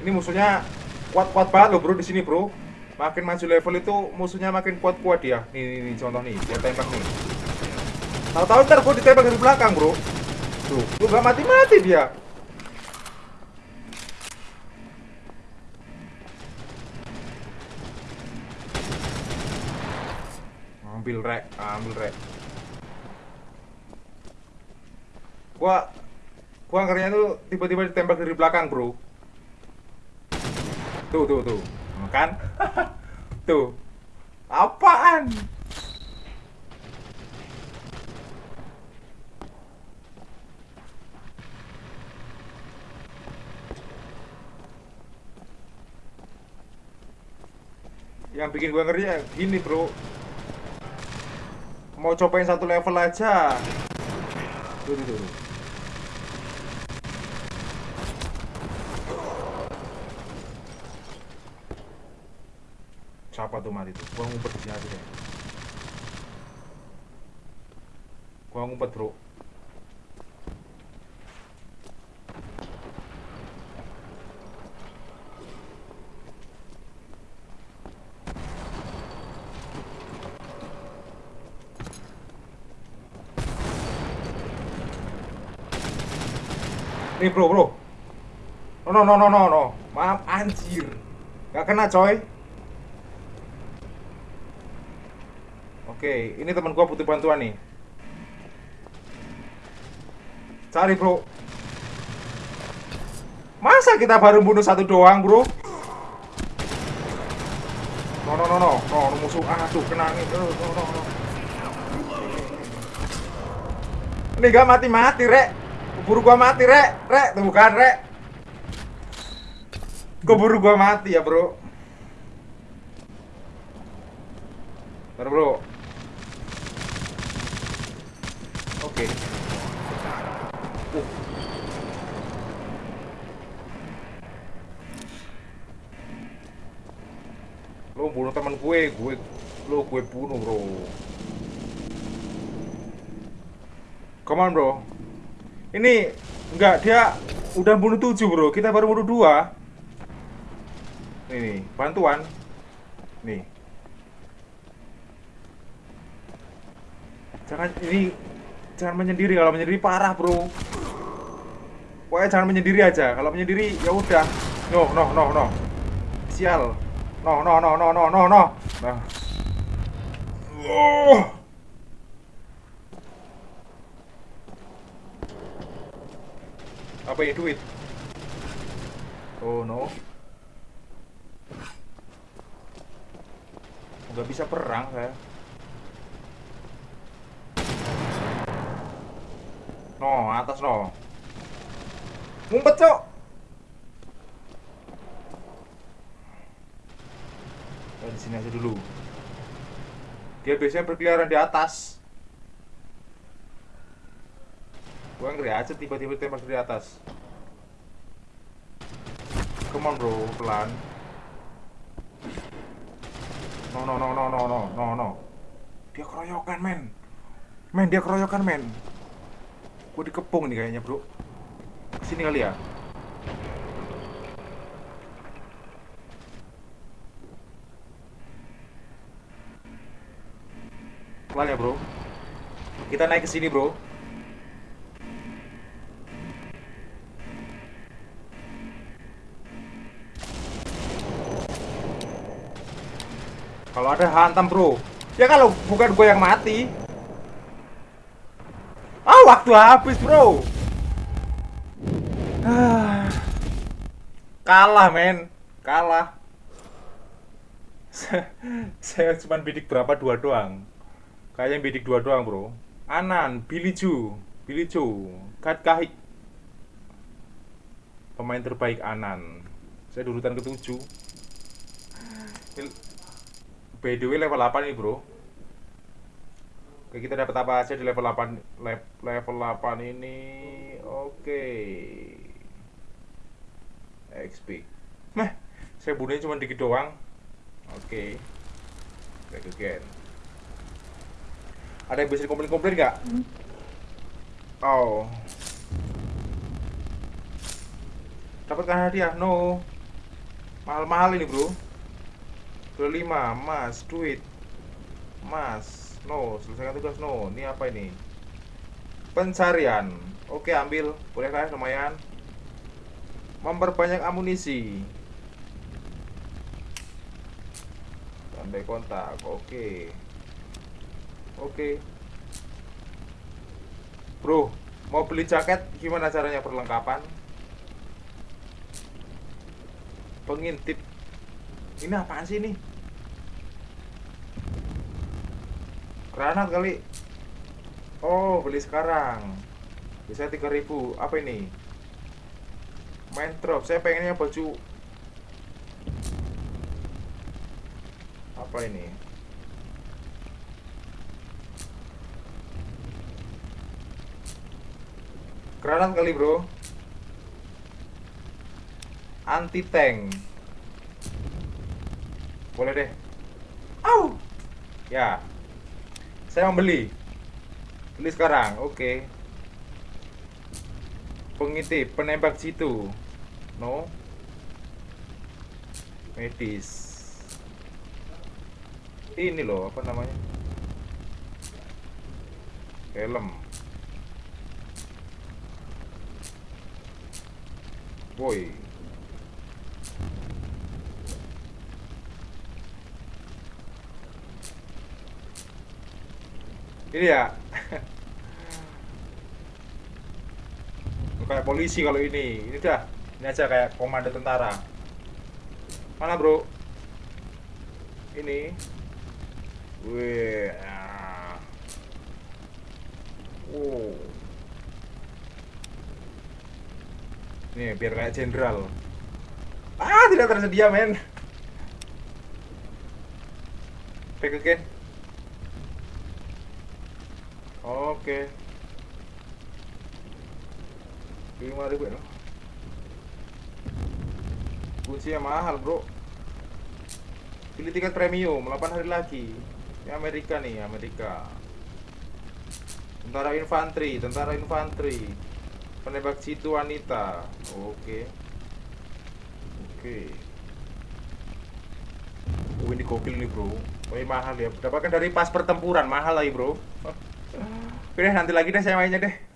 Ini musuhnya kuat-kuat banget loh bro di sini bro. Makin maju level itu musuhnya makin kuat-kuat dia. Nih, nih contoh nih, dia tembak nih. Tahu-tahu ntar gue ditembak dari belakang bro. Tuh, lu gak mati-mati dia. Ambil rek, ambil rek. Gua gua ngerinya tuh tiba-tiba ditembak dari belakang, Bro. Tuh, tuh, tuh. Kan? tuh. Apaan? Yang bikin gua ngeri ya gini, Bro. Mau cobain satu level aja. Tuh, tuh, tuh. Siapa tuh mati tuh? Gua ngumpet di sini aja deh. Gua ngumpet, Bro. Nih bro bro No no no no no no Maaf anjir Gak kena coy Oke ini teman gua butuh bantuan nih Cari bro Masa kita baru bunuh satu doang bro No no no no no musuh aduh kena nih no, no, no, no. Ini gak mati-mati rek Keburu gua mati, Rek. Rek, tuh bukan, Rek. Keburu gua mati ya, Bro. Bentar, Bro. Oke. Uh. Lo bunuh teman gue, gue lo gue bunuh, Bro. Come on, Bro. Ini enggak dia udah bunuh tujuh bro, kita baru bunuh dua. Nih, nih bantuan. Nih. Jangan ini jangan menyendiri kalau menyendiri parah bro. Pokoknya jangan menyendiri aja. Kalau menyendiri ya udah. No no no no. Sial. No no no no no no no. Nah. Oh. Apa ini duit? Oh no. Nggak bisa perang saya. No, atas no. Ngumpet, Cok. Di sini aja dulu. Dia biasanya berkeliaran di atas. Gua ngeri aja tiba-tiba tembak dari atas. Come on bro, pelan. No no no no no no no no. Dia keroyokan men. Men dia keroyokan men. Gue dikepung nih kayaknya bro. Sini kali ya. Pelan ya bro. Kita naik ke sini bro. Kalau ada hantam bro Ya kalau bukan gue yang mati waktu habis bro. Ah. Kalah men. Kalah. Saya cuma bidik berapa? Dua doang. Kayaknya bidik dua doang bro. Anan, Billy Ju Billy Ju Kat Kahik. Pemain terbaik Anan. Saya urutan ketujuh. By the way level 8 nih bro Oke kita dapat apa aja di level 8 le level 8 ini? Oke. XP Meh saya bunuhnya cuma dikit doang. Oke. Back again. Ada yang bisa dikomplain-komplain nggak? Hmm. Oh. Dapatkah hadiah? No. Mahal-mahal ini bro. 25 Mas duit. Mas No selesaikan tugas no. Ini apa ini? Pencarian. Oke ambil. Boleh kan lumayan. Memperbanyak amunisi. Tandai kontak. Oke. Oke. Bro Mau beli jaket? Gimana caranya perlengkapan? Pengintip. Ini apaan sih ini granat kali. Oh beli sekarang. Bisa 3000 apa ini? Main drop saya pengennya baju apa ini? Granat kali bro. Anti tank. Boleh deh. Au! Ya saya membeli beli. Sekarang oke. Okay. pengintip penembak situ. No. Medis. Ini loh apa namanya? Helm. Boy ini ya kayak polisi kalau ini. Ini dah. Ini aja kayak komando tentara. Mana bro? Ini. Wih wow. Nih biar kayak jenderal. Ah tidak tersedia men. Back again Oke. Lima ribu ya. Kuncinya mahal bro. Pilih tiket premium 8 hari lagi. Ini Amerika nih Amerika. Tentara infanteri, tentara infanteri. Penembak situ wanita. Oke. Oke. Oh, ini gokil nih bro. Oh, ini mahal ya. Dapatkan dari pas pertempuran mahal lagi bro. Deh, nanti lagi deh saya mainnya deh.